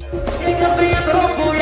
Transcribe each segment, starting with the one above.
Take a big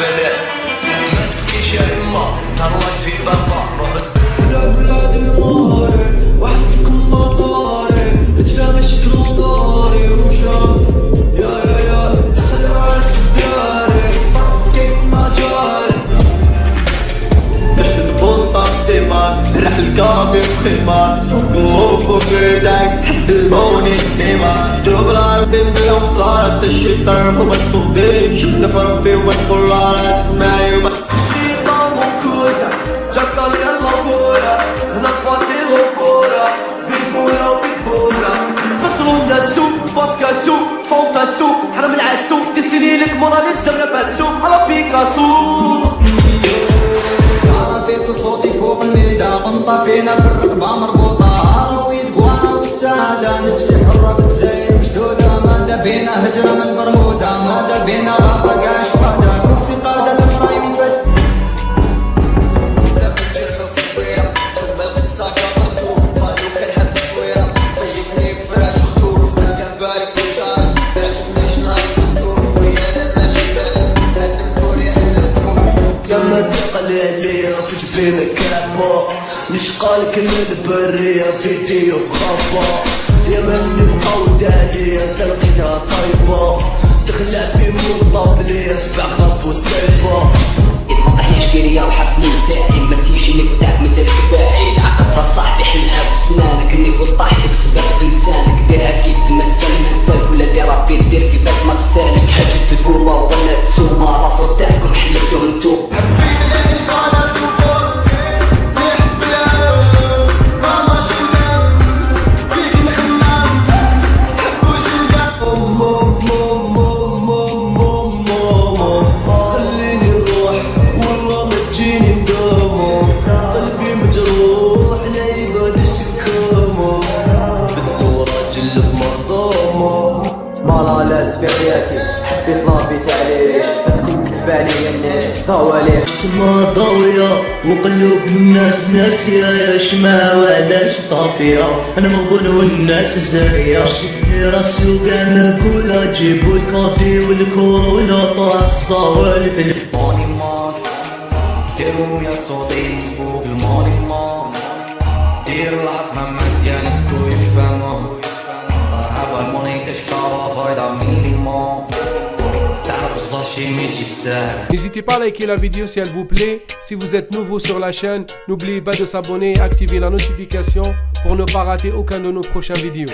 لافيلي ما تبكيش يا يما تهلاك في بابا روح بلاد الماري واحد فيكم مطاري رجلا ماشي كروطاري وشام يا يا يا دخل عارف داري فرص كيف ما جاري. نشد بونطة في ديماكس نرح الكابي بخيمات فوق اللوب وكريداك حد الموني ديما جوب العربي بلا وصارة الشيطان وما تنضي شد في ربي وما تقول لا تسمعي وما الشيطان منكوسة جاك طالع اللابورة هنا فاضي لوبورة بيسبولة وبيسبولة خطروا لنا سوق فودكا سوق. فوطة سوق حرم العسوق تسيني لك موناليزا ولا سوق على بيكاسو. صوتي فوق الميدا قنطة فينا في الرقبة مربوطة. والسادة نفسي حرة بتزين مشدودة ماذا بينا هجرة من برمودا ماذا بينا غابة نشقالك من البرية في خبا يا من بقاو دالية تلقيتها طيبة. تخلع في موضة بليا سبع خب وسيبة طحنيش كيريا وحفني نتاعي ما تيجيني قدامك مازالك باعي العقد صاحبي حلها بسنانك اني فوت طايحك سبب لسانك ديرها كيف ما تسلم نسالك ولا ديرها في دير في بالك ما تسالك حاجة تقوما ولا تسوما رافض تاعكم صوالح السما ضاوية وقلوب الناس ناسية يا شما وعلاش طافية أنا مغبون والناس زاهية شدني راسي وكاع نقولها جيبو الكاطي والكورة ولا طاح الصوالف ماني مان ديرو يا صوتي فوق الماني مان دير العظمة مجانا كو يفهمون صاحب الموني كشكارة فايدة مينيموم N'hésitez pas à liker la vidéo si elle vous plaît. Si vous êtes nouveau sur la chaîne, n'oubliez pas de s'abonner et activer la notification pour ne pas rater aucun de nos prochaines vidéos.